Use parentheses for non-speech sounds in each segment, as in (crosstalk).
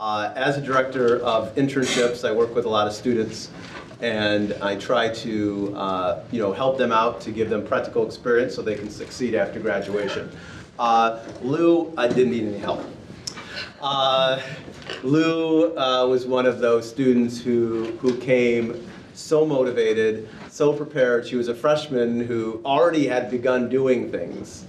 Uh, As a director of internships, I work with a lot of students, and I try to, uh, you know, help them out to give them practical experience so they can succeed after graduation. Uh, Lou, I didn't need any help. Uh, Lou uh, was one of those students who, who came so motivated, so prepared. She was a freshman who already had begun doing things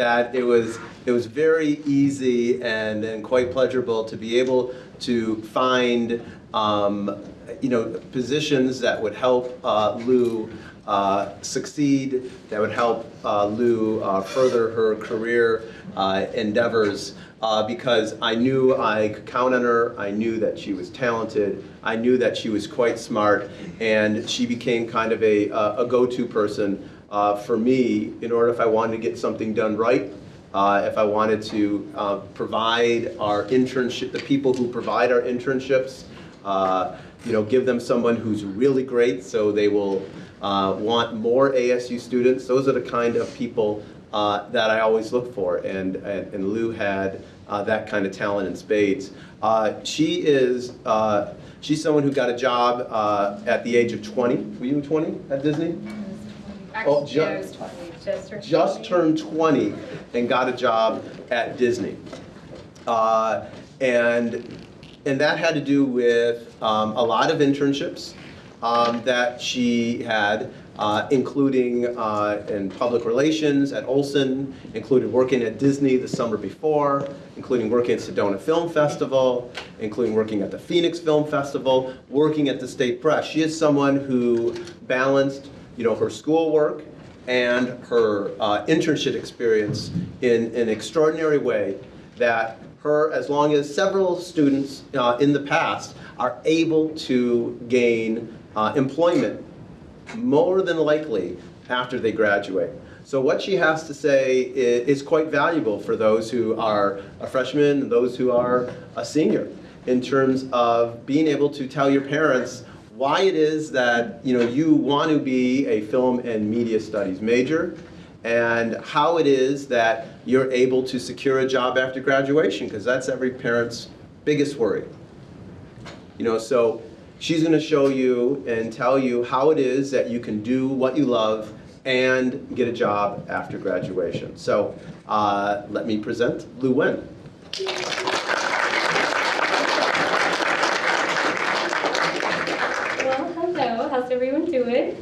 that it was, it was very easy and, and quite pleasurable to be able to find um, you know, positions that would help uh, Lou uh, succeed, that would help uh, Lou uh, further her career uh, endeavors uh, because I knew I could count on her, I knew that she was talented, I knew that she was quite smart, and she became kind of a, a go-to person uh, for me in order if I wanted to get something done right, uh, if I wanted to uh, provide our internship, the people who provide our internships, uh, you know, give them someone who's really great so they will uh, want more ASU students. Those are the kind of people uh, that I always look for, and, and, and Lou had uh, that kind of talent in spades. She is, she's someone who got a job at the age of 20. Were you 20 at Disney? Oh, Actually, ju- I was 20, just turned just 20. turned 20 and got a job at Disney. Uh, and, and that had to do with um, a lot of internships um, that she had, uh, including uh, in public relations at Olson, included working at Disney the summer before, including working at Sedona Film Festival, including working at the Phoenix Film Festival, working at the State Press. She is someone who balanced, you know, her schoolwork and her uh, internship experience in an extraordinary way that her, as long as several students uh, in the past are able to gain uh, employment more than likely after they graduate. So what she has to say is quite valuable for those who are a freshman and those who are a senior in terms of being able to tell your parents why it is that you know you want to be a film and media studies major and how it is that you're able to secure a job after graduation because that's every parent's biggest worry. You know, so she's going to show you and tell you how it is that you can do what you love and get a job after graduation. So uh, let me present Lou Wen. Well, hello, how's everyone doing?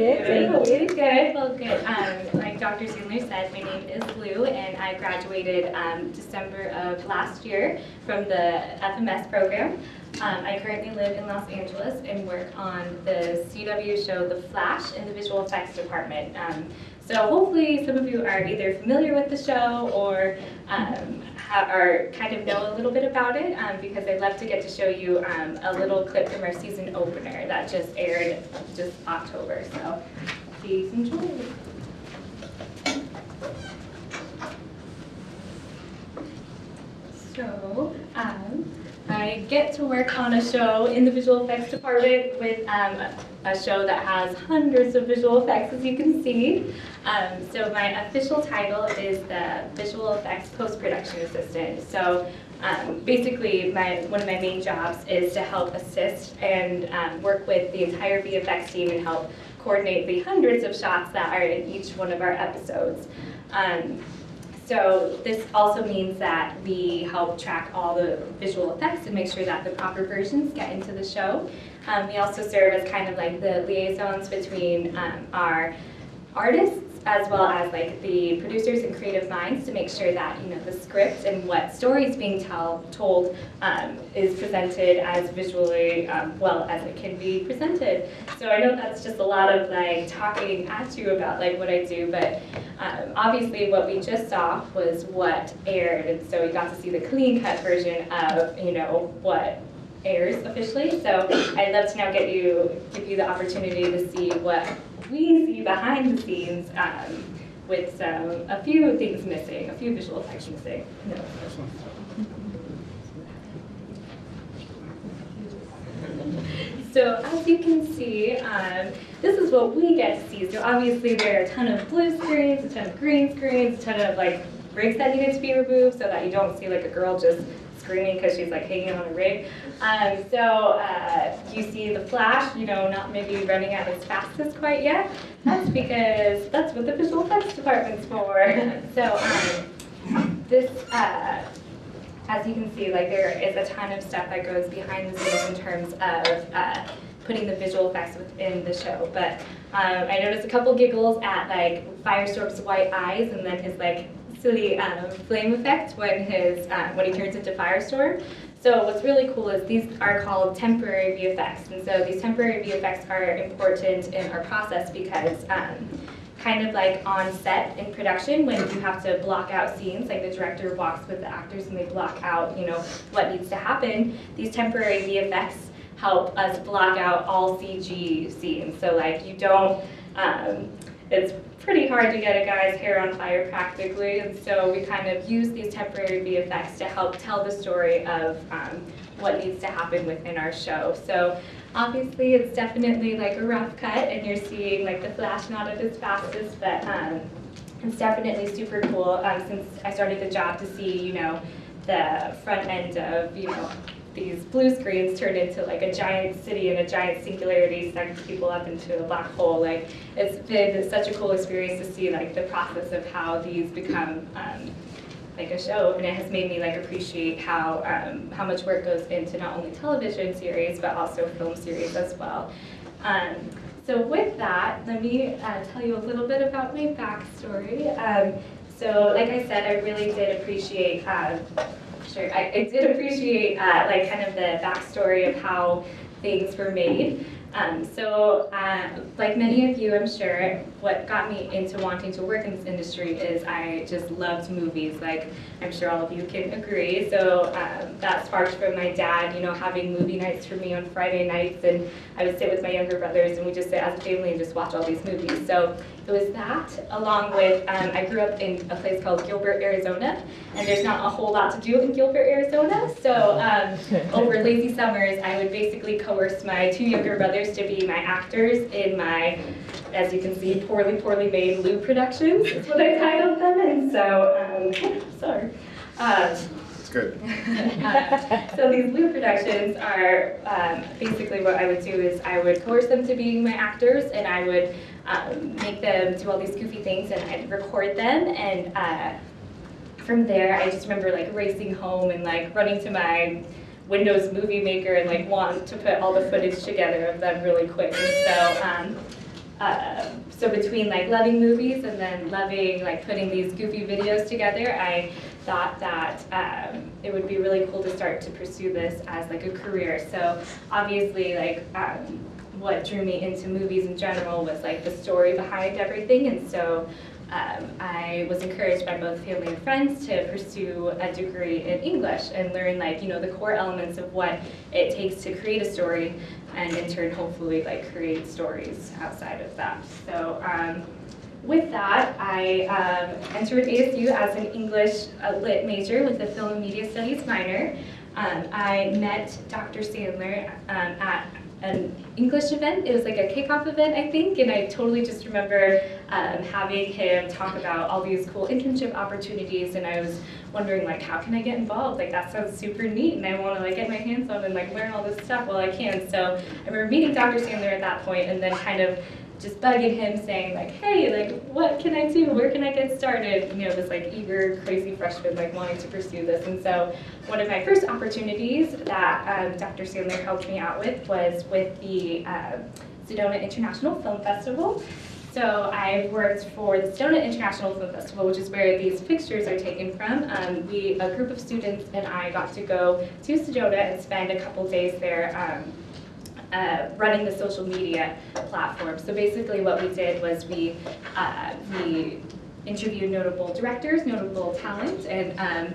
Good, thank you. Good, good, well, good. Um, like Dr. Zimler said, my name is Lou, and I graduated um, December of last year from the FMS program. Um, I currently live in Los Angeles and work on the CW show The Flash in the visual effects department. So hopefully some of you are either familiar with the show or um, are kind of know a little bit about it um, because I'd love to get to show you um, a little clip from our season opener that just aired just October. So please enjoy. So, um, I get to work on a show in the visual effects department with um, a show that has hundreds of visual effects, as you can see. Um, so my official title is the visual effects post-production assistant. So um, basically, my one of my main jobs is to help assist and um, work with the entire VFX team and help coordinate the hundreds of shots that are in each one of our episodes. Um, so this also means that we help track all the visual effects and make sure that the proper versions get into the show. Um, we also serve as kind of like the liaisons between um, our artists as well as like the producers and creative minds to make sure that you know the script and what story is being tell, told um, is presented as visually um, well as it can be presented. So I know that's just a lot of like talking at you about like what I do, but um, obviously what we just saw was what aired, and so we got to see the clean cut version of you know what airs officially. So I'd love to now get you give you the opportunity to see what we see behind the scenes um, with some a few things missing, a few visual effects missing. So as you can see, um, this is what we get to see. So obviously there are a ton of blue screens, a ton of green screens, a ton of like breaks that needed to be removed so that you don't see like a girl just screaming because she's like hanging on a rig. Um, so uh, you see the flash, you know, not maybe running at its fastest quite yet. That's because that's what the visual effects department's for. (laughs) So um, this, uh, as you can see, like there is a ton of stuff that goes behind the scenes in terms of uh, putting the visual effects within the show. But um, I noticed a couple giggles at like Firestorm's white eyes and then his like silly um, flame effect when his uh, when he turns into Firestorm. So what's really cool is these are called temporary VFX, and so these temporary VFX are important in our process because. Um, kind of like on set in production when you have to block out scenes, like the director walks with the actors and they block out, you know, what needs to happen. These temporary VFX help us block out all CG scenes. So like you don't, um, it's pretty hard to get a guy's hair on fire practically, and so we kind of use these temporary VFX to help tell the story of um, what needs to happen within our show. So obviously it's definitely like a rough cut, and you're seeing like the flash not at its fastest, but um, it's definitely super cool um, since I started the job to see, you know, the front end of, you know, these blue screens turned into like a giant city and a giant singularity sucks people up into a black hole. Like it's been such a cool experience to see like the process of how these become um, like a show, and it has made me like appreciate how um, how much work goes into not only television series but also film series as well. Um, so with that, let me uh, tell you a little bit about my backstory. Um, so like I said, I really did appreciate uh, Sure, I, I did appreciate uh, like kind of the backstory of how things were made. Um, so, uh, like many of you, I'm sure, what got me into wanting to work in this industry is I just loved movies. Like, I'm sure all of you can agree. So um, that sparked from my dad, you know, having movie nights for me on Friday nights, and I would sit with my younger brothers, and we just sit as a family and just watch all these movies. So it was that, along with um, I grew up in a place called Gilbert, Arizona, and there's not a whole lot to do in Gilbert, Arizona. So um, (laughs) over lazy summers, I would basically coerce my two younger brothers to be my actors in my, as you can see, poorly, poorly made Lou productions. That's what I titled them. And so, um, (laughs) sorry. Um, It's good. uh, (laughs) so these Lou productions are um, basically what I would do is I would coerce them to being my actors, and I would um, make them do all these goofy things, and I'd record them, and uh, from there I just remember like racing home and like running to my Windows Movie Maker and like want to put all the footage together of them really quick. And so, um, uh, so between like loving movies and then loving like putting these goofy videos together, I thought that um, it would be really cool to start to pursue this as like a career. So obviously, like um, what drew me into movies in general was like the story behind everything, and so um, I was encouraged by both family and friends to pursue a degree in English and learn like, you know, the core elements of what it takes to create a story and in turn hopefully like create stories outside of that. So um, with that, I um, entered ASU as an English uh, lit major with a film and media studies minor. Um, I met Dr. Sandler um, at an English event. It was like a kickoff event, I think, and I totally just remember um, having him talk about all these cool internship opportunities, and I was wondering like, how can I get involved? Like that sounds super neat, and I want to like get my hands on and like learn all this stuff while I can. So I remember meeting Dr. Sandler at that point, and then kind of just bugging him saying like, hey, like what can I do? Where can I get started? You know, this like eager, crazy freshman like wanting to pursue this. And so one of my first opportunities that um, Dr. Sandler helped me out with was with the uh, Sedona International Film Festival. So I worked for the Sedona International Film Festival, which is where these pictures are taken from. Um, we, a group of students and I got to go to Sedona and spend a couple days there um, uh, running the social media platform. So basically what we did was we, uh, we interviewed notable directors, notable talent, and um,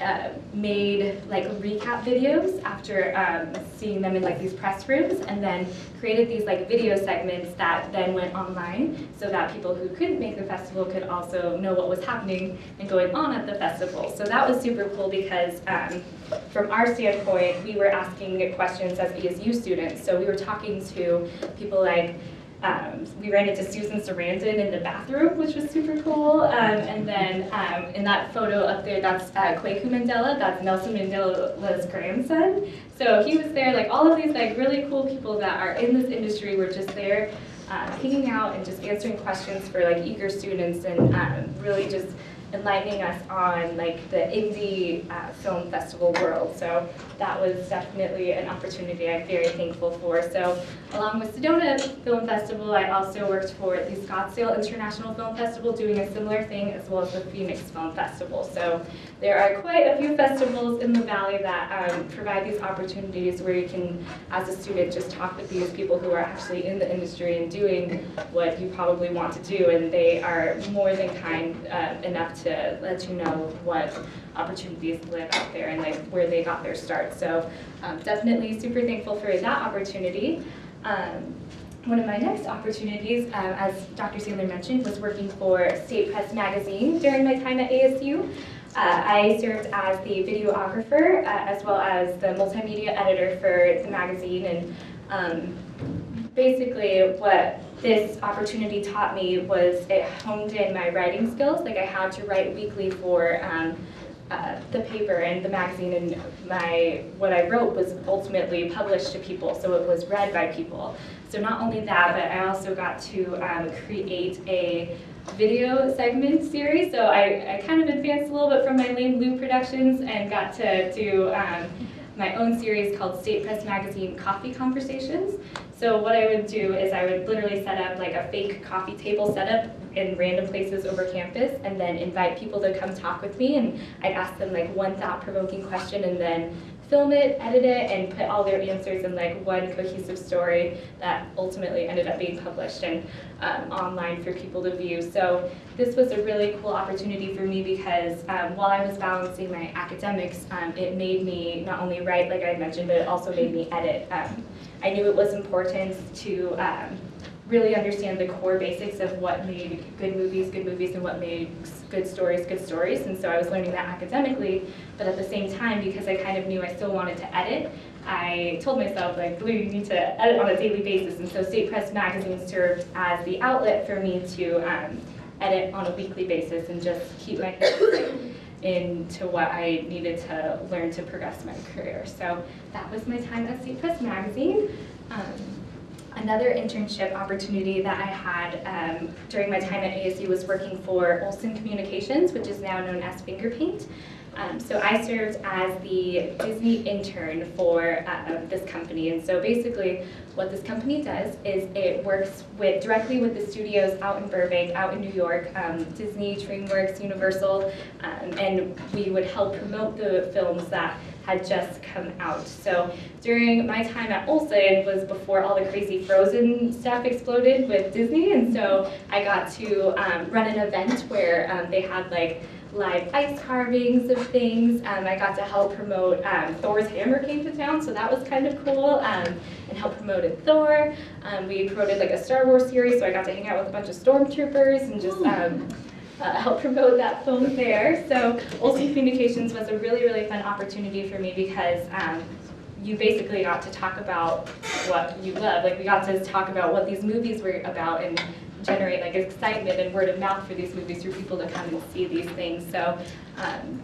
uh, made like recap videos after um, seeing them in like these press rooms and then created these like video segments that then went online so that people who couldn't make the festival could also know what was happening and going on at the festival. So that was super cool because um, from our standpoint, we were asking questions as ASU students. So we were talking to people like um, we ran into Susan Sarandon in the bathroom, which was super cool. Um, and then um, in that photo up there, that's uh, Kweku Mandela. That's Nelson Mandela's grandson. So he was there. Like all of these like really cool people that are in this industry were just there, uh, hanging out and just answering questions for like eager students and um, really just enlightening us on like the indie uh, film festival world. So that was definitely an opportunity I'm very thankful for. So along with Sedona Film Festival, I also worked for the Scottsdale International Film Festival doing a similar thing as well as the Phoenix Film Festival. So there are quite a few festivals in the Valley that um, provide these opportunities where you can, as a student, just talk with these people who are actually in the industry and doing what you probably want to do. And they are more than kind uh, enough to let you know what opportunities live out there and like where they got their start. So um, definitely super thankful for that opportunity. Um, one of my next opportunities, um, as Dr. Sandler mentioned, was working for State Press Magazine during my time at ASU. Uh, I served as the videographer uh, as well as the multimedia editor for the magazine and um, basically what this opportunity taught me was it honed in my writing skills. Like I had to write weekly for um, uh, the paper and the magazine and my what I wrote was ultimately published to people, so it was read by people. So not only that, but I also got to um, create a video segment series. So I, I kind of advanced a little bit from my Lane Blue Productions and got to do um, my own series called State Press Magazine Coffee Conversations. So what I would do is I would literally set up like a fake coffee table setup in random places over campus and then invite people to come talk with me and I'd ask them like one thought-provoking question and then film it, edit it, and put all their answers in like one cohesive story that ultimately ended up being published and um, online for people to view. So this was a really cool opportunity for me because um, while I was balancing my academics, um, it made me not only write, like I mentioned, but it also made me edit. Um, I knew it was important to um, really understand the core basics of what made good movies good movies and what made good stories good stories. And so I was learning that academically, but at the same time, because I kind of knew I still wanted to edit, I told myself, like, Lou, you need to edit on a daily basis. And so State Press Magazine served as the outlet for me to um, edit on a weekly basis and just keep my hands into what I needed to learn to progress my career. So that was my time at State Press Magazine. Um, another internship opportunity that I had um, during my time at ASU was working for Olson Communications, which is now known as Fingerpaint. Um, so I served as the Disney intern for uh, this company. And so basically what this company does is it works with directly with the studios out in Burbank, out in New York, um, Disney, DreamWorks, Universal, um, and we would help promote the films that had just come out. So during my time at Olson was before all the crazy Frozen stuff exploded with Disney, and so I got to um, run an event where um, they had like live ice carvings of things. Um, I got to help promote um, Thor's hammer came to town, so that was kind of cool, um, and help promoted Thor. Um, we promoted like a Star Wars series, so I got to hang out with a bunch of stormtroopers and just um, uh, help promote that film there. So Olson Communications was a really, really fun opportunity for me because um, you basically got to talk about what you love. Like we got to talk about what these movies were about and generate like excitement and word of mouth for these movies for people to come and see these things. So um,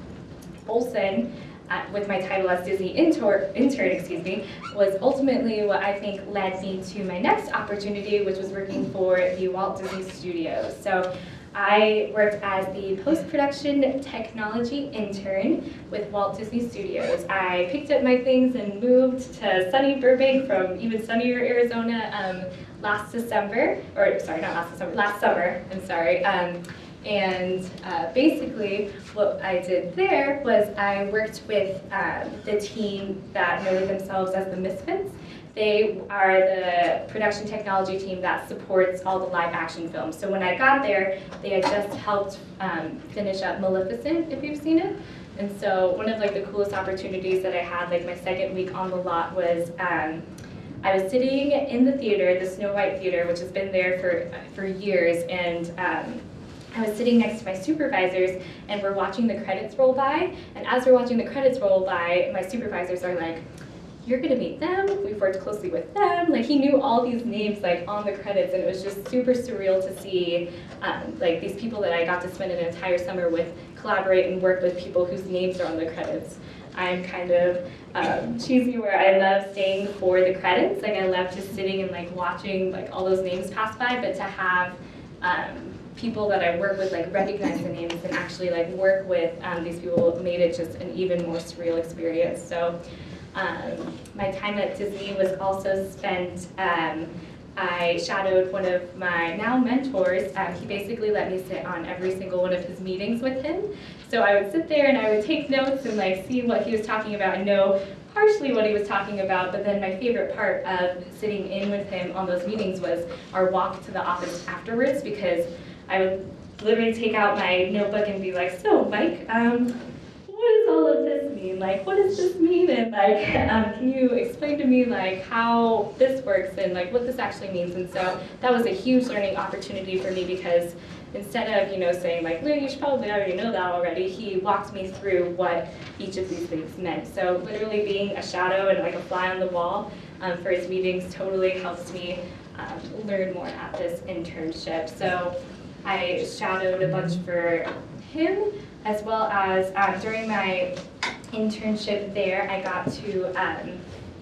Olson, uh, with my title as Disney intern, intern, excuse me, was ultimately what I think led me to my next opportunity, which was working for the Walt Disney Studios. So I worked as the post-production technology intern with Walt Disney Studios. I picked up my things and moved to sunny Burbank from even sunnier Arizona um, last December, or sorry, not last December, last summer, I'm sorry. Um, and uh, basically, what I did there was I worked with um, the team that know themselves as the Misfits. They are the production technology team that supports all the live action films. So when I got there, they had just helped um, finish up Maleficent, if you've seen it. And so one of like the coolest opportunities that I had, like my second week on the lot was um, I was sitting in the theater, the Snow White Theater, which has been there for, for years, and um, I was sitting next to my supervisors and we're watching the credits roll by. And as we're watching the credits roll by, my supervisors are like, you're gonna meet them. We've worked closely with them. Like he knew all these names like on the credits, and it was just super surreal to see um, like these people that I got to spend an entire summer with collaborate and work with people whose names are on the credits. I'm kind of um, cheesy where I love staying for the credits. Like I love just sitting and like watching like all those names pass by, but to have um, people that I work with like recognize the names and actually like work with um, these people made it just an even more surreal experience. So um, my time at Disney was also spent, um, I shadowed one of my now mentors. Um, he basically let me sit on every single one of his meetings with him. So I would sit there and I would take notes and like see what he was talking about and know partially what he was talking about, but then my favorite part of sitting in with him on those meetings was our walk to the office afterwards because I would literally take out my notebook and be like, so Mike, um, what does all of this mean? Like, what does this mean? And like, um, can you explain to me like how this works and like what this actually means? And so that was a huge learning opportunity for me because instead of you know saying like, Lou, you should probably already know that already, he walked me through what each of these things meant. So literally being a shadow and like a fly on the wall um, for his meetings totally helps me um, learn more at this internship. So I shadowed a bunch for him as well as um, during my internship there, I got to um,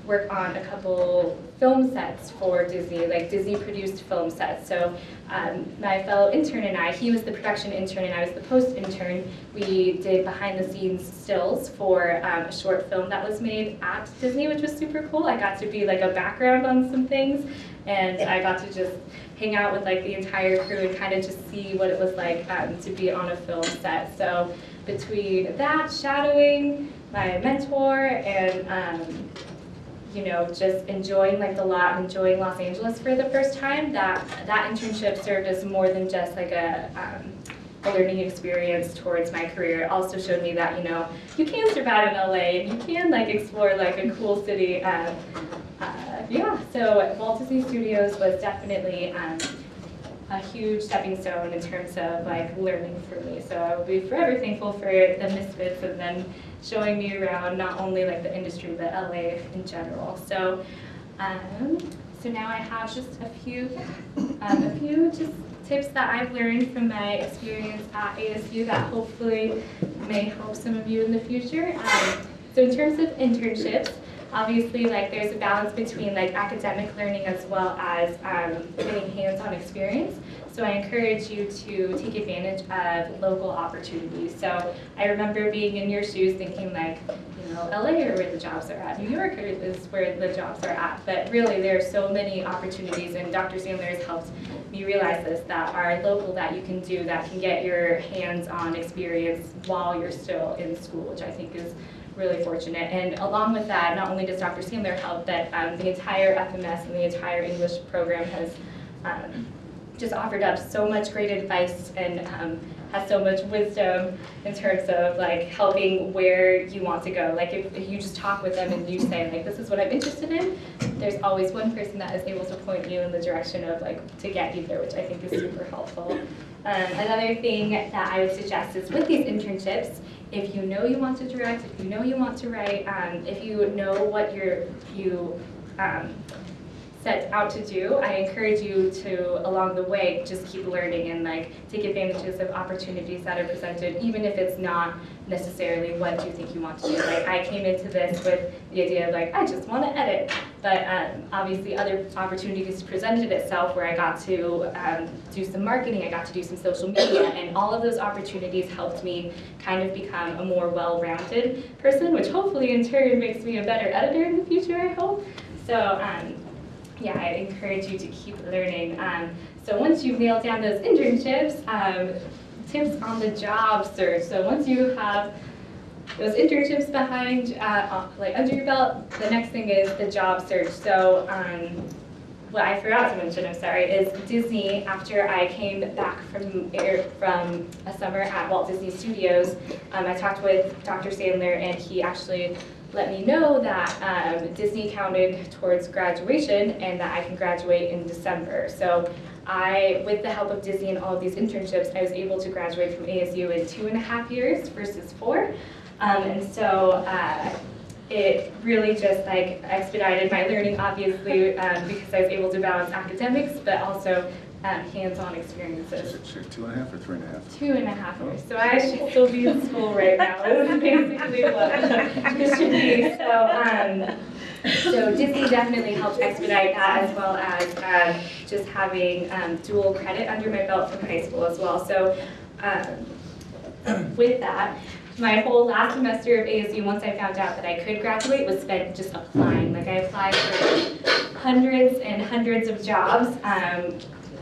work on a couple film sets for Disney, like Disney produced film sets. So um, my fellow intern and I, he was the production intern and I was the post intern, we did behind the scenes stills for um, a short film that was made at Disney, which was super cool. I got to be like a background on some things and I got to just hang out with like the entire crew and kind of just see what it was like um, to be on a film set. So between that, shadowing, my mentor, and um, you know, just enjoying like the lot, enjoying Los Angeles for the first time, that that internship served as more than just like a um, a learning experience towards my career. It also showed me that you know you can survive in LA and you can like explore like a cool city. Um, uh, yeah, so Walt Disney Studios was definitely um, a huge stepping stone in terms of like learning for me. So I will be forever thankful for the Misfits and then showing me around not only like the industry but LA in general. So um, so now I have just a few um, a few just tips that I've learned from my experience at ASU that hopefully may help some of you in the future. Um, so in terms of internships, obviously like there's a balance between like academic learning as well as um, getting hands-on experience. So I encourage you to take advantage of local opportunities. So I remember being in your shoes thinking like, you know, LA are where the jobs are at, New York is where the jobs are at. But really there are so many opportunities and Dr. Sandler has helped me realize this, that are local that you can do that can get your hands-on experience while you're still in school, which I think is really fortunate. And along with that, not only does Dr. Sandler help, but um, the entire FMS and the entire English program has um, just offered up so much great advice and um, has so much wisdom in terms of like helping where you want to go. Like if, if, you just talk with them and you say like this is what I'm interested in, there's always one person that is able to point you in the direction of like to get you there, which I think is super helpful. Um, another thing that I would suggest is with these internships, if you know you want to direct, if you know you want to write, um, if you know what you're, you um, set out to do, I encourage you to, along the way, just keep learning and like take advantages of opportunities that are presented, even if it's not necessarily what you think you want to do. Like I came into this with the idea of like, I just want to edit. But um, obviously other opportunities presented itself where I got to um, do some marketing, I got to do some social media, and all of those opportunities helped me kind of become a more well-rounded person, which hopefully in turn makes me a better editor in the future, I hope. So um, yeah, I encourage you to keep learning. Um, so once you've nailed down those internships, um, tips on the job search. So once you have those internships behind, uh, like under your belt, the next thing is the job search. So um, what I forgot to mention, I'm sorry, is Disney, after I came back from, from a summer at Walt Disney Studios, um, I talked with Dr. Sandler and he actually let me know that um, Disney counted towards graduation and that I can graduate in December. So I, with the help of Disney and all of these internships, I was able to graduate from ASU in two and a half years versus four. Um, and so uh, it really just like expedited my learning, obviously, um, because I was able to balance academics, but also um, hands-on experiences. Is it two and a half or three and a half? Two and a half years. So I should still be in school right now. Is basically what (laughs) it should be. So, um, so Disney definitely helped expedite that as well as um, just having um, dual credit under my belt from high school as well. So um, with that, my whole last semester of ASU, once I found out that I could graduate, was spent just applying. Like I applied for hundreds and hundreds of jobs.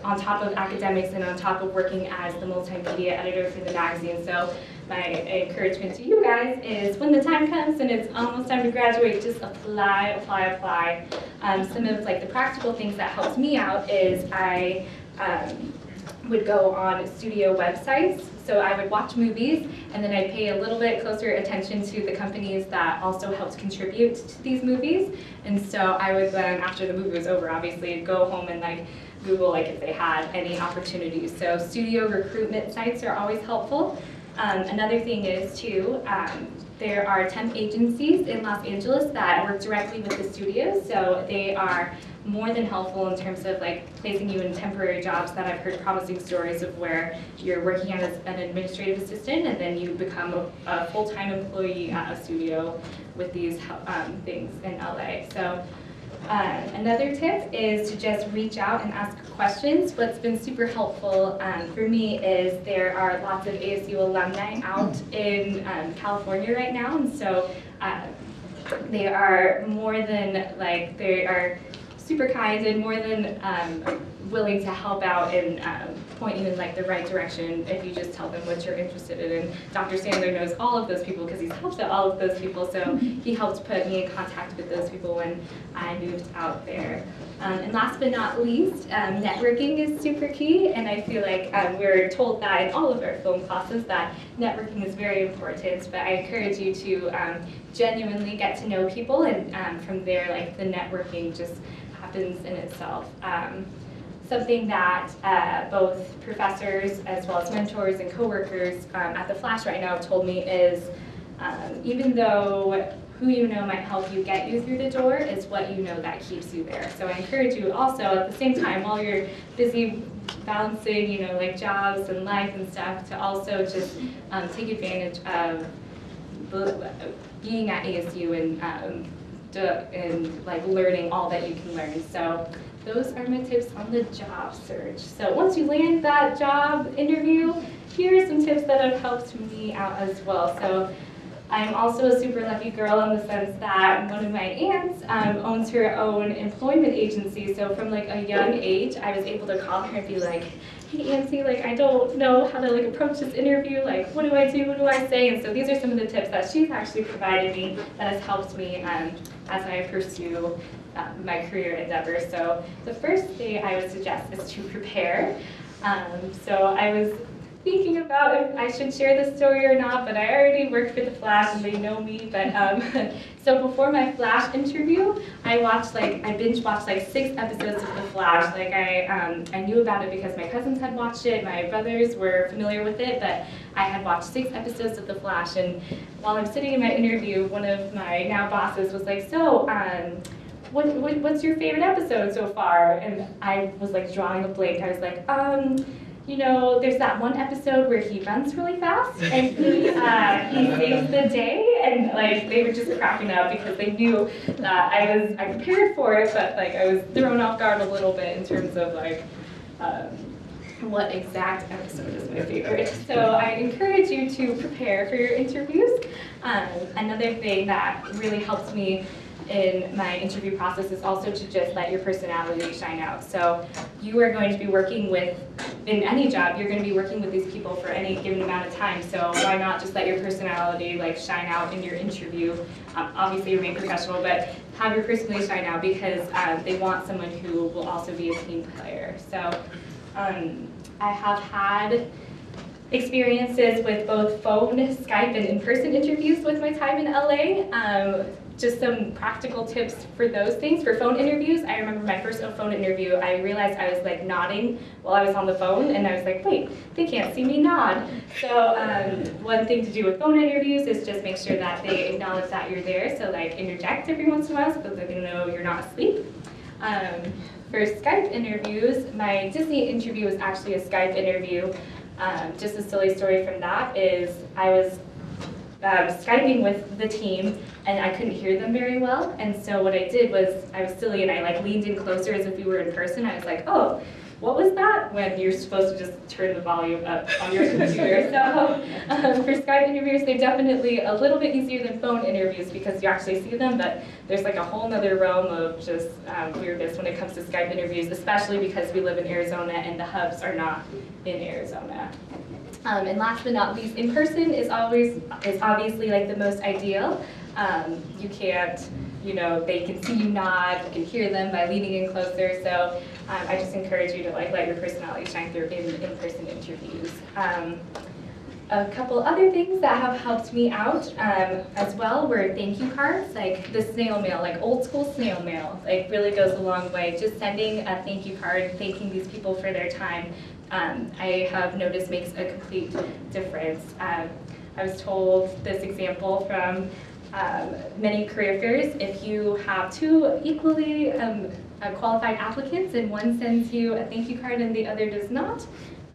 On top of academics and on top of working as the multimedia editor for the magazine. So my encouragement to you guys is when the time comes and it's almost time to graduate, just apply, apply, apply. Um, some of like the practical things that helped me out is I um, would go on studio websites. So I would watch movies and then I'd pay a little bit closer attention to the companies that also helped contribute to these movies. And so I would then, after the movie was over, obviously go home and like Google like if they had any opportunities. So studio recruitment sites are always helpful. Um, another thing is too, um, there are temp agencies in Los Angeles that work directly with the studios. So they are more than helpful in terms of like placing you in temporary jobs that I've heard promising stories of where you're working as an administrative assistant and then you become a, a full-time employee at a studio with these um, things in LA. So um, another tip is to just reach out and ask questions. What's been super helpful um, for me is there are lots of ASU alumni out in um, California right now, and so uh, they are more than like they are super kind and more than um, willing to help out and um, point you in like the right direction if you just tell them what you're interested in. And Dr. Sandler knows all of those people because he's helped out all of those people, so he helped put me in contact with those people when I moved out there. Um, and last but not least, um, networking is super key, and I feel like um, we're told that in all of our film classes that networking is very important, but I encourage you to um, genuinely get to know people, and um, from there, like the networking just happens in itself. Um, something that uh, both professors as well as mentors and coworkers um, at the Flash right now have told me is um, even though who you know might help you get you through the door is what you know that keeps you there. So I encourage you also at the same time while you're busy balancing, you know, like jobs and life and stuff to also just um, take advantage of being at ASU and um, and like learning all that you can learn. So those are my tips on the job search. So once you land that job interview, here are some tips that have helped me out as well. So I'm also a super lucky girl in the sense that one of my aunts um, owns her own employment agency. So from like a young age, I was able to call her and be like, hey Auntie, like I don't know how to like approach this interview, like what do I do, what do I say? And so these are some of the tips that she's actually provided me that has helped me um, as I pursue uh, my career endeavors. So the first thing I would suggest is to (laughs) prepare. Um, so I was thinking about if I should share this story or not, but I already work for The Flash and they know me. But um, (laughs) so before my Flash interview, I watched like I binge watched like six episodes of The Flash. Like I um, I knew about it because my cousins had watched it, my brothers were familiar with it, but I had watched six episodes of The Flash. And while I'm sitting in my interview, one of my now bosses was like, "So." Um, what, what, what's your favorite episode so far? And I was like drawing a blank. I was like, um, you know, there's that one episode where he runs really fast and he, uh, he saves the day, and like they were just cracking up because they knew that I was I prepared for it, but like I was thrown off guard a little bit in terms of like. Um, what exact episode is my favorite. So I encourage you to prepare for your interviews. Um, another thing that really helps me in my interview process is also to just let your personality shine out. So you are going to be working with, in any job, you're going to be working with these people for any given amount of time. So why not just let your personality like shine out in your interview? Um, obviously remain professional, but have your personality shine out because um, they want someone who will also be a team player. So um, I have had experiences with both phone, Skype, and in-person interviews with my time in LA. Um, just some practical tips for those things. For phone interviews, I remember my first phone interview, I realized I was like nodding while I was on the phone, and I was like, wait, they can't see me nod. So um, one thing to do with phone interviews is just make sure that they acknowledge that you're there. So like interject every once in a while so that they know you're not asleep. Um, for Skype interviews, my Disney interview was actually a Skype interview. Um, just a silly story from that is I was um, Skyping with the team and I couldn't hear them very well. And so what I did was I was silly and I like leaned in closer as if we were in person. I was like, oh, what was that? When you're supposed to just turn the volume up on your computer. (laughs) so um, for Skype interviews, they're definitely a little bit easier than phone interviews because you actually see them, but there's like a whole nother realm of just um, weirdness when it comes to Skype interviews, especially because we live in Arizona and the hubs are not in Arizona. Um, and last but not least, in person is always is obviously like the most ideal. Um, you can't, you know, they can see you nod, you can hear them by leaning in closer. So um, I just encourage you to like let your personality shine through in in-person interviews. Um, a couple other things that have helped me out um, as well were thank you cards, like the snail mail, like old school snail mail, like really goes a long way. Just sending a thank you card, thanking these people for their time, um, I have noticed makes a complete difference. Um, I was told this example from um, many career fairs. If you have two equally um, uh, qualified applicants and one sends you a thank you card and the other does not,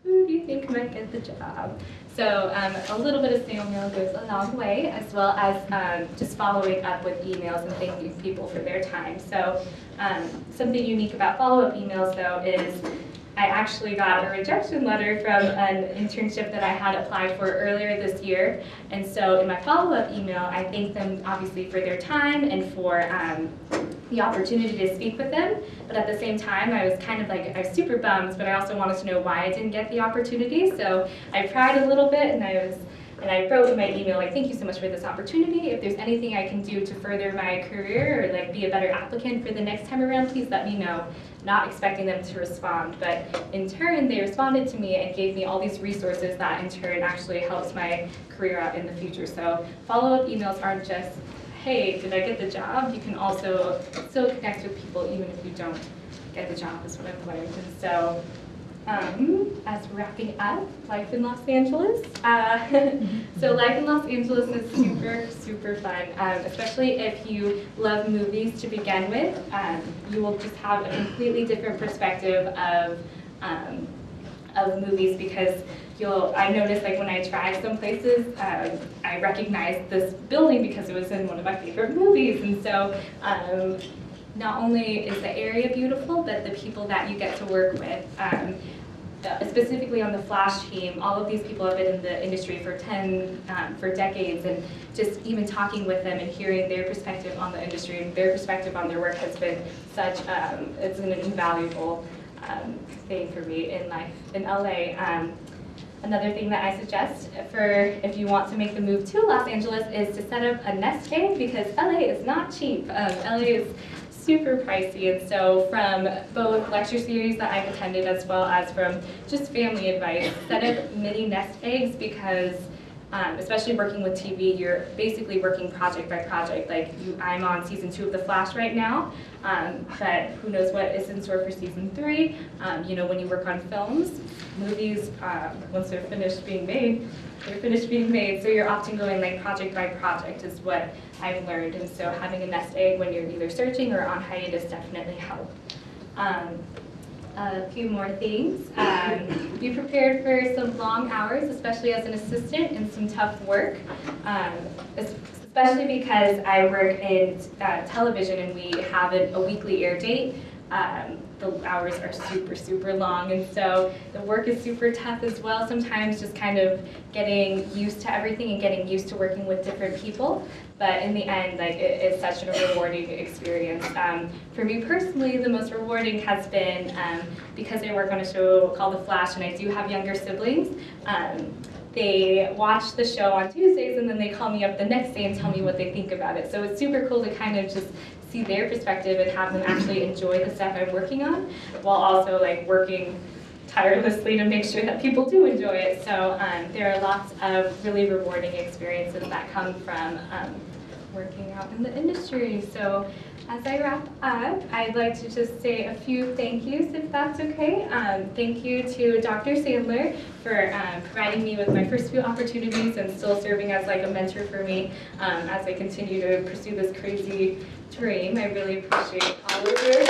who do you think might get the job? So um, a little bit of snail mail goes a long way, as well as um, just following up with emails and thanking people for their time. So um, something unique about follow-up emails, though, is I actually got a rejection letter from an internship that I had applied for earlier this year. And so in my follow-up email, I thanked them obviously for their time and for um, the opportunity to speak with them. But at the same time, I was kind of like, I was super bummed, but I also wanted to know why I didn't get the opportunity. So I cried a little bit and I was and I wrote in my email, like, thank you so much for this opportunity. If there's anything I can do to further my career or like be a better applicant for the next time around, please let me know not expecting them to respond. But in turn, they responded to me and gave me all these resources that in turn actually helps my career out in the future. So follow-up emails aren't just, hey, did I get the job? You can also still connect with people even if you don't get the job is what I've learned. And so um, as wrapping up, life in Los Angeles. Uh, (laughs) so life in Los Angeles is super, super fun, um, especially if you love movies to begin with. Um, you will just have a completely different perspective of, um, of movies because you'll, I noticed like when I tried some places, um, I recognized this building because it was in one of my favorite movies. And so um, not only is the area beautiful, but the people that you get to work with. Um, specifically on the Flash team, all of these people have been in the industry for 10, um, for decades, and just even talking with them and hearing their perspective on the industry and their perspective on their work has been such, um, it's an invaluable um, thing for me in life in LA. Um, another thing that I suggest for if you want to make the move to Los Angeles is to set up a nest egg because LA is not cheap. Um, LA is super pricey. And so from both lecture series that I've attended as well as from just family advice, set up mini nest eggs because um, especially working with TV, you're basically working project by project. Like you, I'm on season two of The Flash right now, um, but who knows what is in store for season three. Um, you know, when you work on films, movies, um, once they're finished being made, they're finished being made. So you're often going like project by project is what I've learned. And so having a nest egg when you're either searching or on hiatus definitely help. A few more things. Um, be prepared for some long hours, especially as an assistant, and some tough work, um, especially because I work in uh, television and we have a, a weekly air date. Um, the hours are super, super long, and so the work is super tough as well. Sometimes just kind of getting used to everything and getting used to working with different people. But in the end, like it's such a rewarding experience. Um, for me personally, the most rewarding has been um, because I work on a show called The Flash, and I do have younger siblings. Um, they watch the show on Tuesdays and then they call me up the next day and tell me what they think about it. So it's super cool to kind of just see their perspective and have them actually enjoy the stuff I'm working on while also like working tirelessly to make sure that people do enjoy it. So um, there are lots of really rewarding experiences that come from um, working out in the industry. So as I wrap up, I'd like to just say a few thank yous, if that's okay. Um, thank you to Dr. Sandler for um, providing me with my first few opportunities and still serving as like a mentor for me um, as I continue to pursue this crazy dream. I really appreciate all of your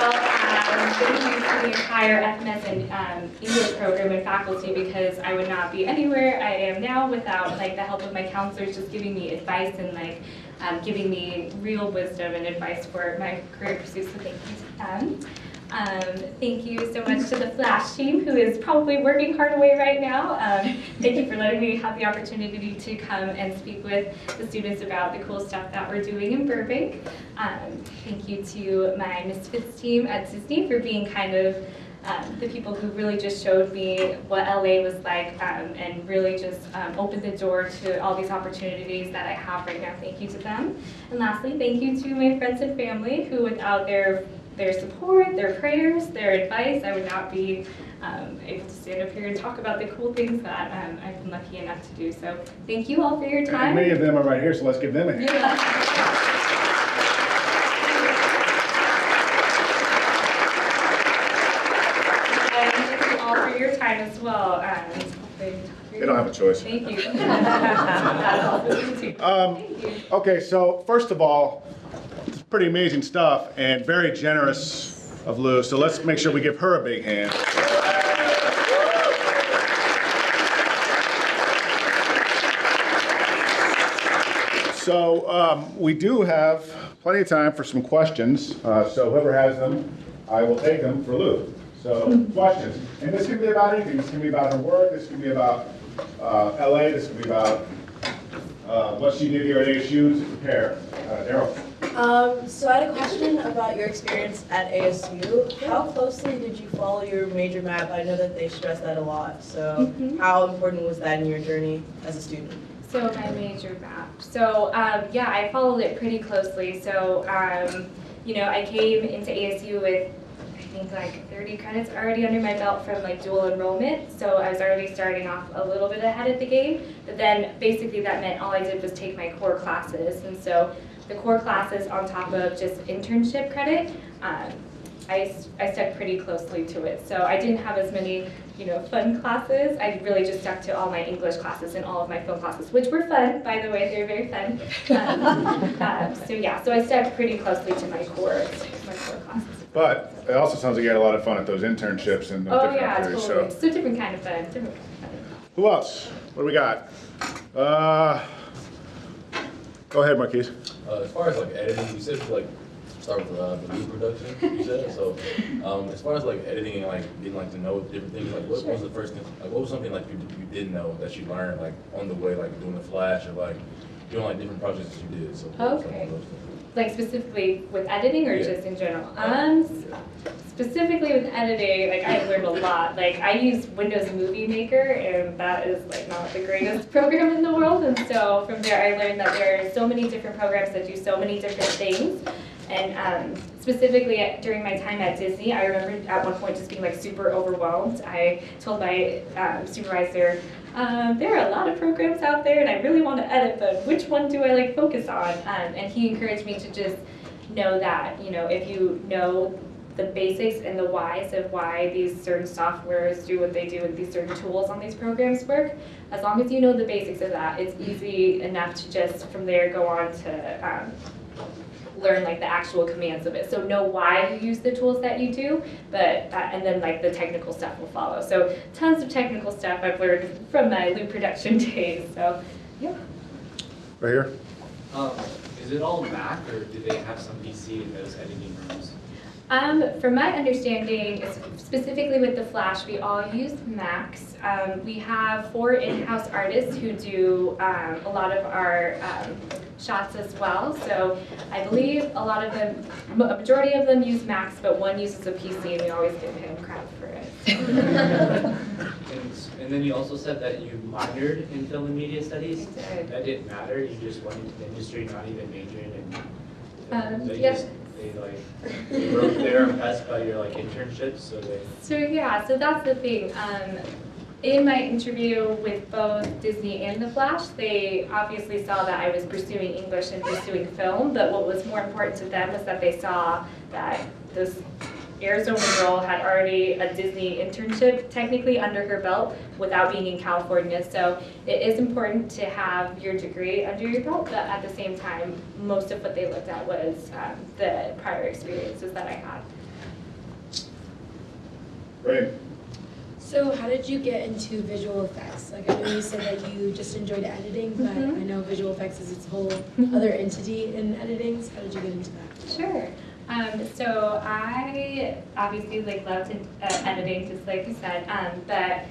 well as the entire FMS and um, English program and faculty because I would not be anywhere I am now without like the help of my counselors just giving me advice and like um, giving me real wisdom and advice for my career pursuits. So thank you to them. Um, thank you so much to the Flash team who is probably working hard away right now. Um, thank you for letting me have the opportunity to come and speak with the students about the cool stuff that we're doing in Burbank. Um, thank you to my Misfits team at Disney for being kind of um, the people who really just showed me what LA was like um, and really just um, opened the door to all these opportunities that I have right now. Thank you to them. And lastly, thank you to my friends and family who without their their support, their prayers, their advice, I would not be um, able to stand up here and talk about the cool things that um, I've been lucky enough to do. So thank you all for your And time. many of them are right here, so let's give them a hand. And thank you all for your time as well. Um, They don't have a choice. Thank you. (laughs) That's all for you too. Um, Okay, so first of all, pretty amazing stuff and very generous of Lou, so let's make sure we give her a big hand. So um, we do have plenty of time for some questions, uh, so whoever has them, I will take them for Lou. So questions, and this can be about anything. This can be about her work. This can be about uh, LA. This can be about uh, what she did here at ASU to prepare. Uh, Daryl. Um, so I had a question about your experience at ASU. How closely did you follow your major map? I know that they stress that a lot. So Mhm. how important was that in your journey as a student? So my major map. So um, yeah, I followed it pretty closely. So um, you know, I came into ASU with I think like 30 credits already under my belt from like dual enrollment. So I was already starting off a little bit ahead of the game. But then basically that meant all I did was take my core classes. And so the core classes on top of just internship credit, um, I, I stuck pretty closely to it. So I didn't have as many, you know, fun classes. I really just stuck to all my English classes and all of my film classes, which were fun, by the way. They're very fun. Um, (laughs) um, so yeah, so I stuck pretty closely to my core, my core classes. But it also sounds like you had a lot of fun at those internships and those Oh different yeah, activities. totally. So So different kind of fun. Different kind of fun. who else? What do we got? Uh, go ahead, Marquise. Uh, as far as like editing, you said like start with uh, the new production. You said so. Um, as far as like editing and like getting like to know different things, like what was the first thing? Like what was something like you, you didn't know that you learned like on the way, like doing the flash or like doing like different projects that you did? So what was some of Okay. Like specifically with editing or Yeah. just in general? Um, specifically with editing, like I've learned a lot. Like I use Windows Movie Maker and that is like not the greatest (laughs) program in the world. And so from there I learned that there are so many different programs that do so many different things. And um, specifically at, during my time at Disney, I remember at one point just being like super overwhelmed. I told my um, supervisor, um, there are a lot of programs out there and I really want to edit, but which one do I like focus on? Um, and he encouraged me to just know that, you know, if you know the basics and the whys of why these certain softwares do what they do and these certain tools on these programs work, as long as you know the basics of that, it's easy enough to just from there go on to um, learn like the actual commands of it. So know why you use the tools that you do, but uh, and then like the technical stuff will follow. So tons of technical stuff I've learned from my loop production (laughs) days. So yeah. Right here. Um, is it all Mac or do they have some PC in those editing rooms? Um, from my understanding, specifically with the Flash, we all use Macs. Um, we have four in-house artists who do um, a lot of our um, shots as well. So I believe a lot of them, m- a majority of them use Macs, but one uses a PC, and we always give him crap for it. (laughs) And, and then you also said that you minored in film and media studies. Did. That didn't matter, you just went into the industry, not even majoring in. Um, they yeah. They like, impressed by your like internships, so they. So yeah, so that's the thing. Um, in my interview with both Disney and The Flash, they obviously saw that I was pursuing English and pursuing film, but what was more important to them was that they saw that this Arizona girl had already a Disney internship technically under her belt without being in California. So it is important to have your degree under your belt, but at the same time, most of what they looked at was um, the prior experiences that I had. Great. So how did you get into visual effects? Like I know you said that you just enjoyed editing, but Mhm. I know visual effects is its whole other entity in editing. So how did you get into that? Sure. Um, so I obviously like loved uh, editing, just like you said. Um, but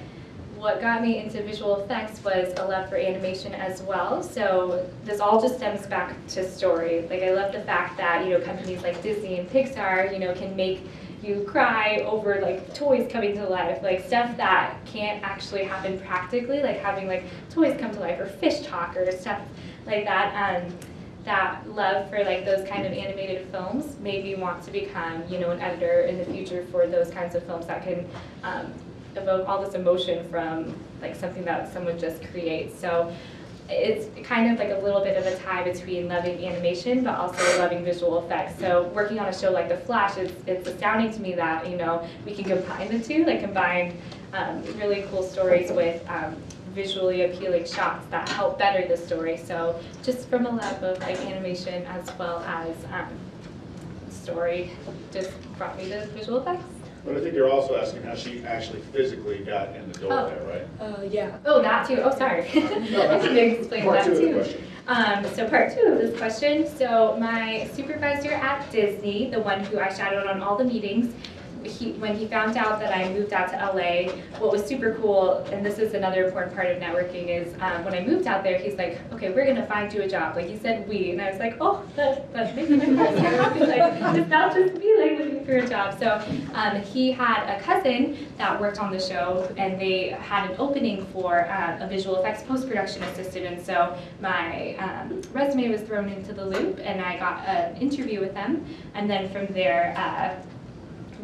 what got me into visual effects was a love for animation as well. So this all just stems back to story. Like I love the fact that you know companies like Disney and Pixar, you know, can make you cry over like toys coming to life, like stuff that can't actually happen practically, like having like toys come to life or fish talk or stuff like that. Um, that love for like those kind of animated films made me want to become, you know, an editor in the future for those kinds of films that can um, evoke all this emotion from like something that someone just creates. So it's kind of like a little bit of a tie between loving animation but also loving visual effects. So working on a show like The Flash, it's, it's astounding to me that, you know, we can combine the two, like combine um, really cool stories with um, visually appealing shots that help better the story. So just from a love of like animation as well as um, story, just brought me to visual effects. But I think you're also asking how she actually physically got in the door Oh. there, right? Uh, yeah. Oh, that too. Oh, sorry. (laughs) I that's can explain Part that two of the question. Um, so part two of this question. So my supervisor at Disney, the one who I shadowed on all the meetings, he, when he found out that I moved out to LA, what was super cool, and this is another important part of networking, is um, when I moved out there, he's like, okay, we're gonna find you a job. Like he said we, and I was like, oh, that, that makes me happy. like, it's not just me like looking for a job. So um, he had a cousin that worked on the show, and they had an opening for uh, a visual effects post-production assistant, and so my um, resume was thrown into the loop, and I got an interview with them, and then from there, uh,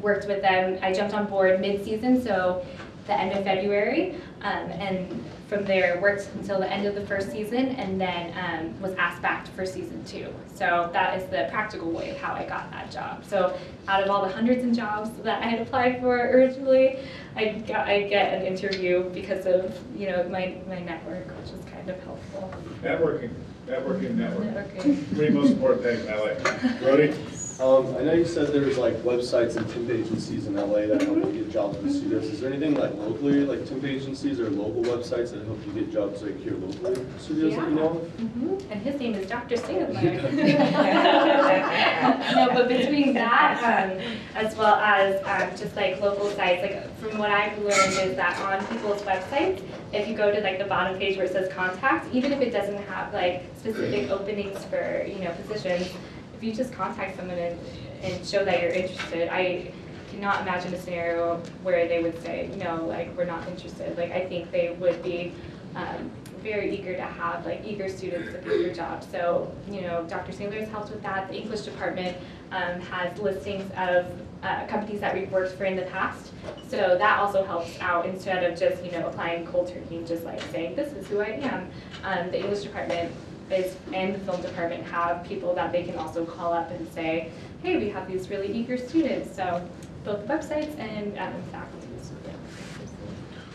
worked with them. I jumped on board mid-season, so the end of February, um, and from there worked until the end of the first season, and then um, was asked back for season two. So that is the practical way of how I got that job. So out of all the hundreds of jobs that I had applied for originally, I got I get an interview because of you know my my network, which is kind of helpful. Networking, networking, networking. Networking. Three most important things in LA. Brody? Um, I know you said there's like websites and temp agencies in LA that help you get jobs in studios. Is there anything like locally, like temp agencies or local websites that help you get jobs like here locally in studios that you know of? Mhm. And his name is Dr. Sandler. (laughs) No, but between (laughs) that, um, as well as, um, just like local sites, like from what I've learned is that on people's websites, if you go to like the bottom page where it says contact, even if it doesn't have like specific openings for, you know, positions, if you just contact someone and, and show that you're interested, I cannot imagine a scenario where they would say, no, like, we're not interested. Like, I think they would be, um, very eager to have like eager students looking for job. So, you know, Dr. Sandler has helped with that. The English department um, has listings of uh, companies that we've worked for in the past. So that also helps out instead of just, you know, applying cold turkey, just like saying, this is who I am. Um, the English department is, and the film department have people that they can also call up and say, hey, we have these really eager students. So both websites and um. Yeah.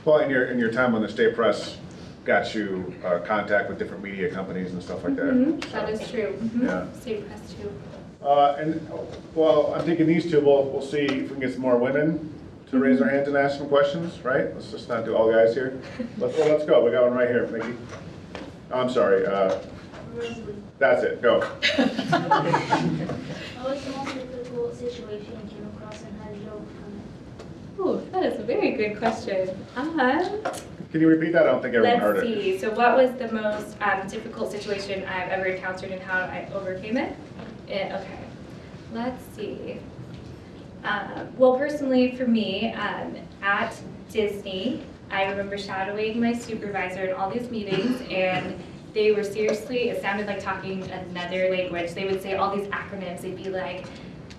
Well, in your, in your time on the state press, got you uh, contact with different media companies and stuff like that. Mhm, That is true. Mhm. Yeah. State press too. Uh, and, well, I'm thinking these two, we'll, we'll see if we can get some more women to raise their hands and ask some questions, right? Let's just not do all guys here. Let's, well, let's go, we got one right here, Mickey. I'm sorry, uh, that's it, go. (laughs) What the most difficult situation you came across and how did you overcome it? Oh, that is a very good question. Um, Can you repeat that? I don't think everyone heard it. let's see. So, what was the most um, difficult situation I've ever encountered and how I overcame it? Eh, okay. Let's see. Um, well, personally, for me, um, at Disney, I remember shadowing my supervisor in all these meetings, and they were seriously, it sounded like talking another language. They would say all these acronyms. They'd be like,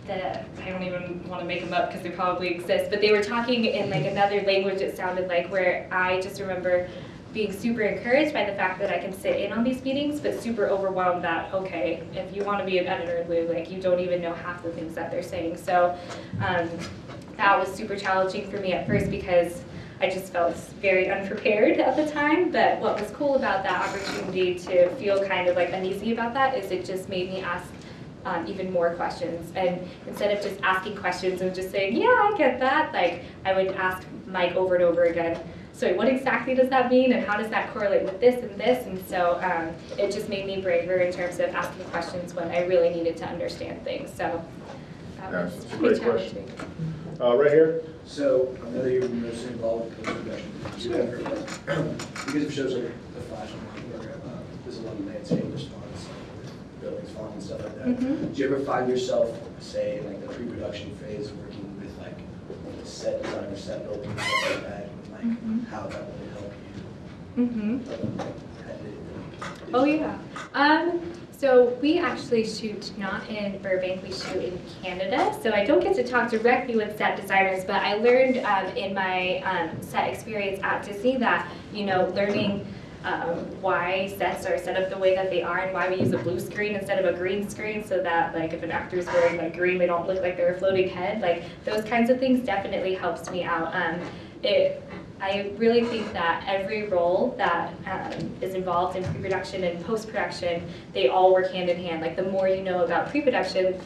the, I don't even want to make them up because they probably exist, but they were talking in like another language it sounded like where I just remember being super encouraged by the fact that I can sit in on these meetings, but super overwhelmed that, okay, if you want to be an editor, Lou, like you don't even know half the things that they're saying. So um, that was super challenging for me at first because I just felt very unprepared at the time. But what was cool about that opportunity to feel kind of like uneasy about that is it just made me ask um, even more questions. And instead of just asking questions and just saying, yeah, I get that, like I would ask Mike over and over again, so what exactly does that mean and how does that correlate with this and this? And so um, it just made me braver in terms of asking questions when I really needed to understand things. So that Yeah, was a pretty great question. Challenging. Uh, right here? So I know that you're mostly involved with post-production. You have heard that. Because of shows like The Flash and where uh, there's a lot of landscape response, like buildings falling and stuff like that. Mhm. Do you ever find yourself, say, in like the pre-production phase, working with like set design or set building, and stuff like that, and like Mhm. how that would help you? You? edit it? Oh, yeah. Um, so we actually shoot not in Burbank, we shoot in Canada. So I don't get to talk directly with set designers, but I learned um, in my um, set experience at Disney that, you know, learning um, why sets are set up the way that they are and why we use a blue screen instead of a green screen so that like if an actor is wearing like green, they don't look like they're a floating head. Like those kinds of things definitely helps me out. Um, it, I really think that every role that um, is involved in pre-production and post-production, they all work hand in hand. Like the more you know about pre-production,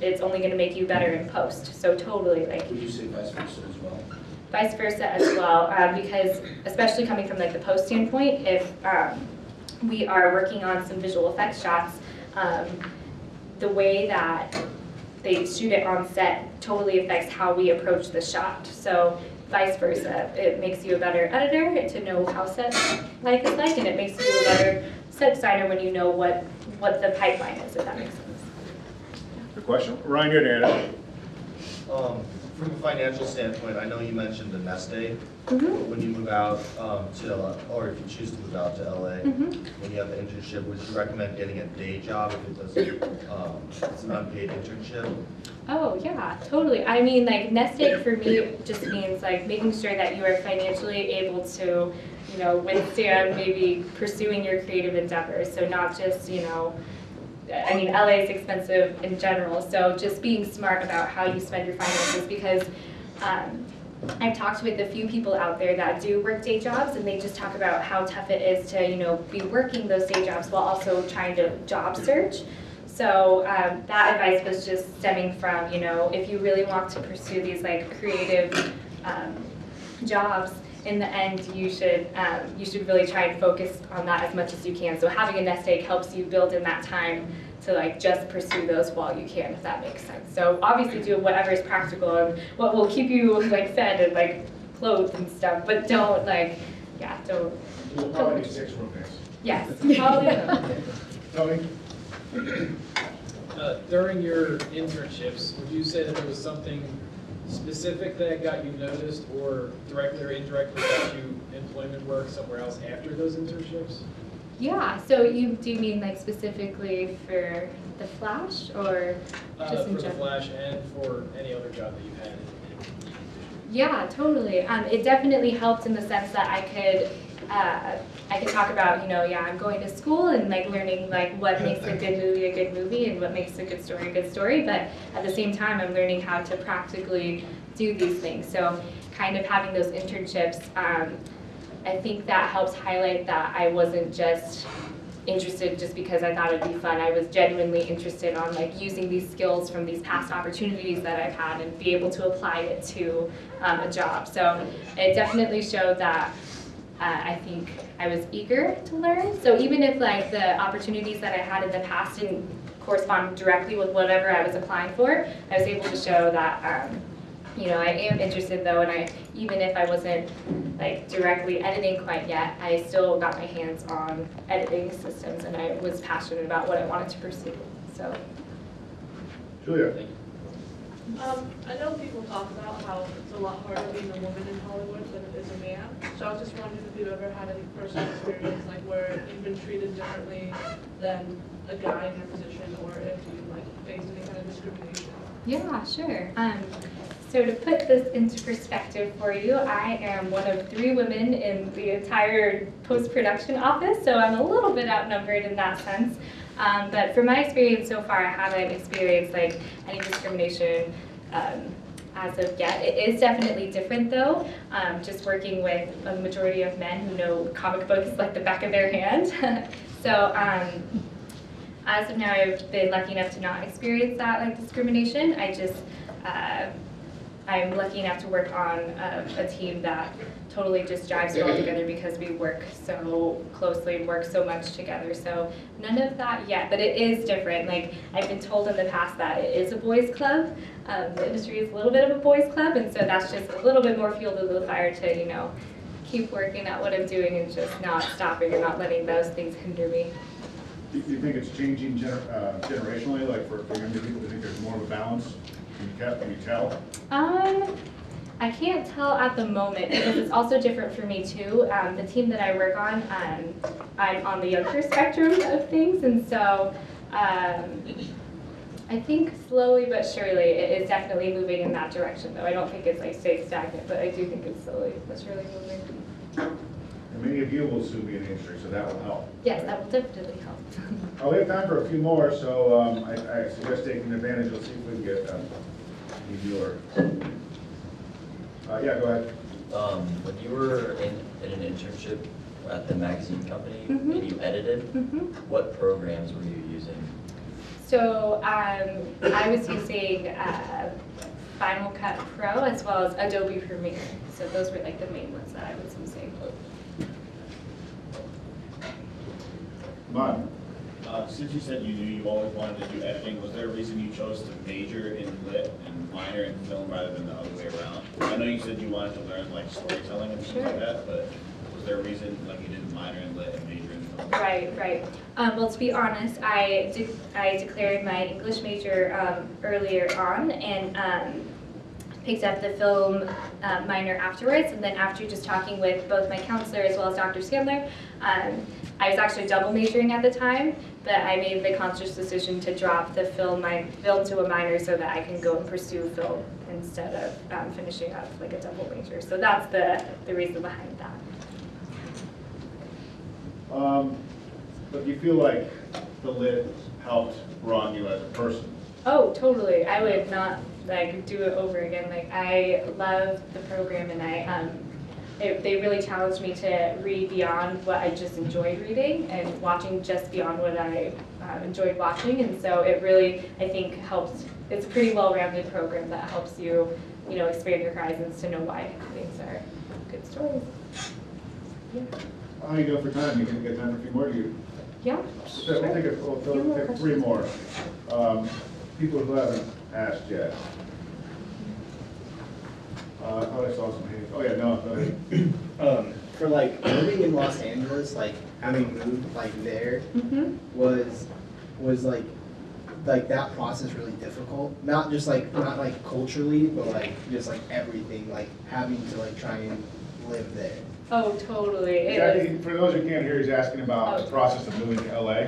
it's only going to make you better in post. So totally, like Would you say vice versa as well? vice versa as well, um, because especially coming from like the post standpoint, if um, we are working on some visual effects shots, um, the way that they shoot it on set totally affects how we approach the shot. So vice versa, it makes you a better editor to know how set life is like, and it makes you a better set designer when you know what what the pipeline is, if that makes sense. Good question. Ryan, you're Dana. Um, From a financial standpoint, I know you mentioned the nest egg. Mhm. When you move out um, to, LA, or if you choose to move out to LA, Mhm. when you have the internship, would you recommend getting a day job if it doesn't, um, it's an unpaid internship? Oh, yeah, totally. I mean, like, nest egg for me just means like making sure that you are financially able to, you know, withstand maybe pursuing your creative endeavors. So not just, you know, I mean, LA is expensive in general, so just being smart about how you spend your finances because um, I've talked with a few people out there that do work day jobs and they just talk about how tough it is to, you know, be working those day jobs while also trying to job search. So um, that advice was just stemming from, you know, if you really want to pursue these like creative um, jobs, in the end, you should um, you should really try and focus on that as much as you can. So having a nest egg helps you build in that time to like just pursue those while you can, if that makes sense. So obviously do whatever is practical and what will keep you like fed and like clothed and stuff, but don't like, yeah, don't. We'll probably need six roommates. Yes, (laughs) probably. Tony? Uh, During your internships, would you say that there was something specific that got you noticed or directly or indirectly got you employment work somewhere else after those internships? Yeah, so you do mean like specifically for the Flash or Uh, just in For the? Flash and for any other job that you've had? Yeah, totally. Um, it definitely helped in the sense that I could, uh, I could talk about, you know, yeah, I'm going to school and like learning like what makes a good movie a good movie and what makes a good story a good story. But at the same time, I'm learning how to practically do these things. So kind of having those internships, um, I think that helps highlight that I wasn't just interested just because I thought it'd be fun. I was genuinely interested on like using these skills from these past opportunities that I've had and be able to apply it to um, a job. So it definitely showed that uh, I think I was eager to learn. So even if like the opportunities that I had in the past didn't correspond directly with whatever I was applying for, I was able to show that um, you know, I am interested though, and I, even if I wasn't like directly editing quite yet, I still got my hands on editing systems and I was passionate about what I wanted to pursue, so. Julia? Um, I know people talk about how it's a lot harder being a woman in Hollywood than it is a man. So I was just wondering if you've ever had any personal experience, like where you've been treated differently than a guy in your position, or if you like faced any kind of discrimination. Yeah, sure. Um, so to put this into perspective for you, I am one of three women in the entire post-production office, so I'm a little bit outnumbered in that sense. Um, but from my experience so far, I haven't experienced like any discrimination um, as of yet. It is definitely different though, um, just working with a majority of men who know comic books like the back of their hand. (laughs) so um, as of now, I've been lucky enough to not experience that like discrimination. I just, uh, I'm lucky enough to work on a, a team that totally just drives well together because we work so closely and work so much together. So none of that yet, but it is different. Like I've been told in the past that it is a boys' club. Um, the industry is a little bit of a boys' club, and so that's just a little bit more fuel to the fire to you know keep working at what I'm doing and just not stopping and not letting those things hinder me. Do you think it's changing gener- uh, generationally, like for, for younger people, do you think there's more of a balance? Can you tell, can you tell? Um, I can't tell at the moment because it's also different for me too. Um, the team that I work on, um, I'm on the younger spectrum of things, and so um, I think slowly but surely it is definitely moving in that direction. Though I don't think it's like stayed stagnant, but I do think it's slowly but surely moving. And many of you will soon be in the industry, so that will help. Yes, that will definitely help. (laughs) Oh, we have time for a few more, so um, I I suggest taking advantage, let's see if we can get um, any viewer. Uh, Yeah, go ahead. Um, when you were in, in an internship at the magazine company Mhm. and you edited, Mhm. what programs were you using? So um, I was using uh, Final Cut Pro as well as Adobe Premiere. So those were like the main ones that I was using. Come. Uh, since you said you knew you always wanted to do editing, was there a reason you chose to major in lit and minor in film rather than the other way around? I know you said you wanted to learn like storytelling and things Sure. like that, but was there a reason like you didn't minor in lit and major in film? Right, right. Um, well, to be honest, I, de- I declared my English major um, earlier on and um, picked up the film uh, minor afterwards. And then after just talking with both my counselor as well as Dr. Sandler, um, I was actually double majoring at the time, but I made the conscious decision to drop the film, my, film to a minor so that I can go and pursue film instead of um, finishing up like a double major. So that's the, the reason behind that. Um, But you feel like the lit helped broaden you as a person? Oh, totally. I would not like do it over again. Like I love the program and I um it, they really challenged me to read beyond what I just enjoyed reading and watching just beyond what I uh, enjoyed watching. And so it really, I think, helps. It's a pretty well-rounded program that helps you, you know, expand your horizons to know why things are good stories. Yeah. How you doing for time? You can get time for a few more, you? Yeah. So We'll take a, we'll we'll take three more. Um, People who haven't asked yet. Uh, I thought I saw some hands. Oh, yeah, no, go ahead. (clears throat) Um, for like living in Los Angeles, like having moved like there Mm-hmm. was was like like that process really difficult. Not just like not like culturally, but like just like everything, like having to like try and live there. Oh, totally. It Jackie, is. for those who can't hear, he's asking about Oh. the process of moving to LA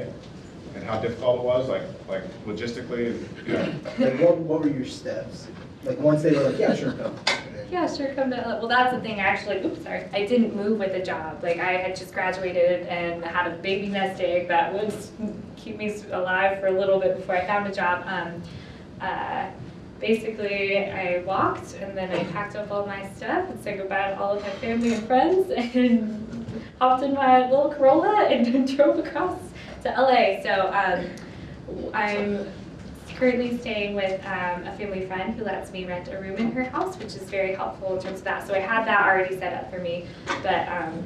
and how difficult it was, like, like logistically, and, you know. (coughs) Like what what were your steps? Like once they were like, yeah, sure, come. Yeah, sure, come to, well, that's the thing, actually, oops, sorry, I didn't move with a job. Like, I had just graduated and had a baby nest egg that would keep me alive for a little bit before I found a job. Um, uh, Basically, I walked and then I packed up all my stuff and said goodbye to all of my family and friends (laughs) and hopped in my little Corolla and (laughs) drove across to LA. So, um, I'm currently staying with um, a family friend who lets me rent a room in her house, which is very helpful in terms of that. So I had that already set up for me, but um,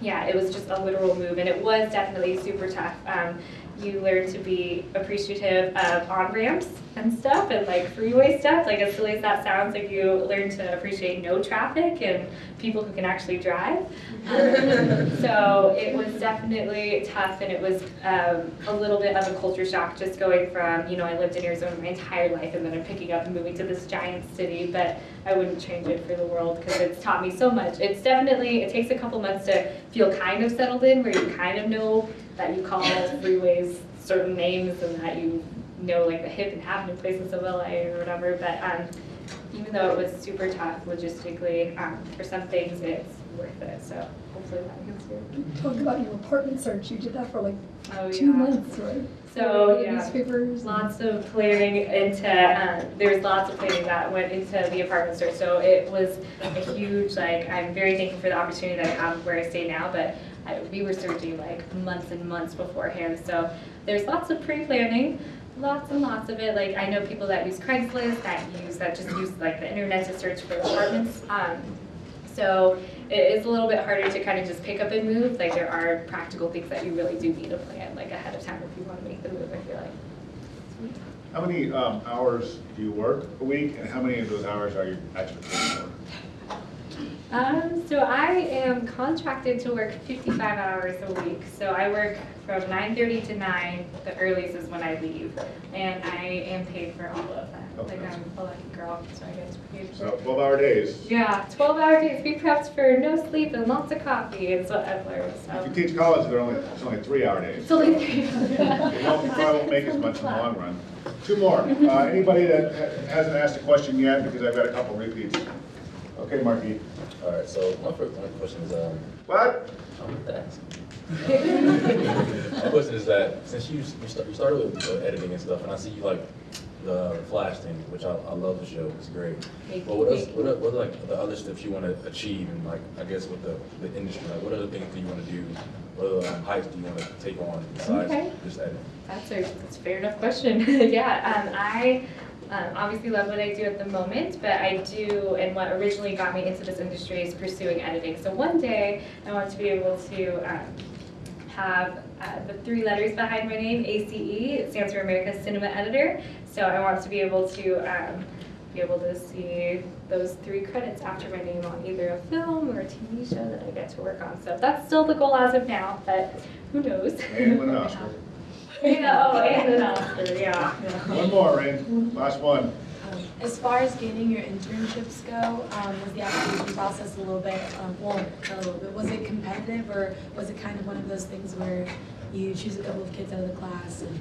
yeah, it was just a literal move, and it was definitely super tough. Um, you learn to be appreciative of on ramps and stuff, and like freeway stuff. Like as silly as that sounds, like you learn to appreciate no traffic and people who can actually drive. Um, (laughs) so it was definitely tough, and it was um, a little bit of a culture shock just going from, you know, I lived in Arizona my entire life, and then I'm picking up and moving to this giant city, but I wouldn't change it for the world because it's taught me so much. It's definitely, it takes a couple months to feel kind of settled in, where you kind of know that you call freeways certain names and that you know like the hip and happening places of LA or whatever, but um, even though it was super tough logistically, um, for some things it's worth it. So hopefully that gets good. Talk about your apartment search. You did that for like Oh, two yeah. months, right? So, yeah. Newspapers. Lots of planning into, um, there was lots of planning that went into the apartment search. So it was a huge, like, I'm very thankful for the opportunity that I have where I stay now, but I, we were searching like months and months beforehand. So there's lots of pre-planning, lots and lots of it. Like, I know people that use Craigslist, that use, that just use like the internet to search for apartments. Um, so it is a little bit harder to kind of just pick up and move. Like there are practical things that you really do need to plan like ahead of time you want to make the move, like. How many um, hours do you work a week, and how many of those hours are you actually paid for? Um, so I am contracted to work 55 hours a week. So I work from 9:30 to 9. The earliest is when I leave, and I am paid for all of that. Okay. Like I'm a lucky girl, so I get paid for. So 12-hour days. Yeah, 12 hour days. Be prepped for no sleep and lots of coffee is what I've learned. If you teach college, they're only, it's only three-hour days. it's only three. It (laughs) won't, probably won't make as much in the long run. Two more. Uh, Anybody that ha- hasn't asked a question yet, because I've got a couple repeats. Okay, Marky. All right, so my first my question is, um, What? I'm gonna ask. (laughs) My question is that since you you, start, you started with uh, editing and stuff, and I see you like the Flash thing, which I, I love the show. It's great. Thank But what else? What are, what are like the other steps you want to achieve, and like I guess with the, the industry, like what other things do you want to do? What other um, heights do you want to take on besides Okay. just editing? That's a, that's a fair enough question. (laughs) yeah, um, I um, obviously love what I do at the moment, but I do, and what originally got me into this industry is pursuing editing. So one day I want to be able to um, have uh, the three letters behind my name, ACE, it stands for America's Cinema Editor. So I want to be able to um, be able to see those three credits after my name on either a film or a TV show that I get to work on. So that's still the goal as of now, but who knows? (laughs) Yeah, oh, and an Oscar, yeah. One more, Rain. Last one. Um, As far as getting your internships go, um, was the application process a little bit, um, well, not a little bit, was it competitive or was it kind of one of those things where you choose a couple of kids out of the class and,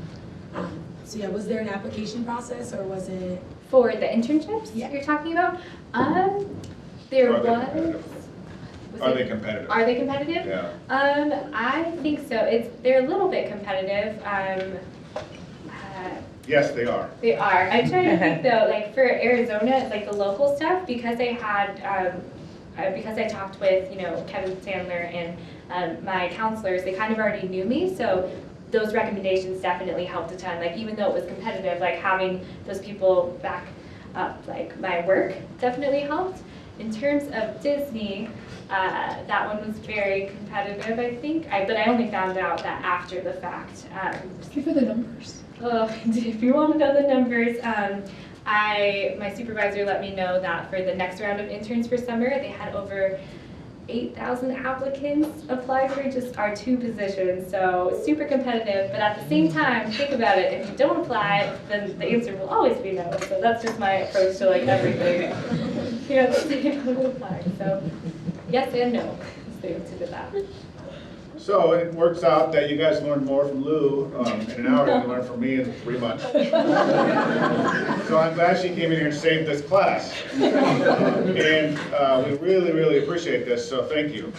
um, so yeah, was there an application process or was it? For the internships Yeah. you're talking about, um, there was. Competitive? was Are it- they competitive? Are they competitive? Yeah. Um, I think so. It's, they're a little bit competitive. Um, uh, Yes, they are. They are. I try to think (laughs) though, like for Arizona, like the local stuff, because I had, um, uh, because I talked with, you know, Kevin Sandler and um, my counselors, they kind of already knew me, so those recommendations definitely helped a ton. Like even though it was competitive, like having those people back up, like my work definitely helped. In terms of Disney, uh, that one was very competitive, I think. I, but I only found out that after the fact. Um, Give her the numbers. Oh, (laughs) if you want to know the numbers, um, I my supervisor let me know that for the next round of interns for summer, they had over 8,000 applicants apply for just our two positions. So super competitive, but at the same time, think about it. If you don't apply, then the answer will always be no. So that's just my approach to like everything. You know, apply. So yes and no is the answer to that. So it works out that you guys learned more from Lou um, in an hour than you learned from me in three months. (laughs) So I'm glad she came in here and saved this class. And uh, we really, really appreciate this, so thank you.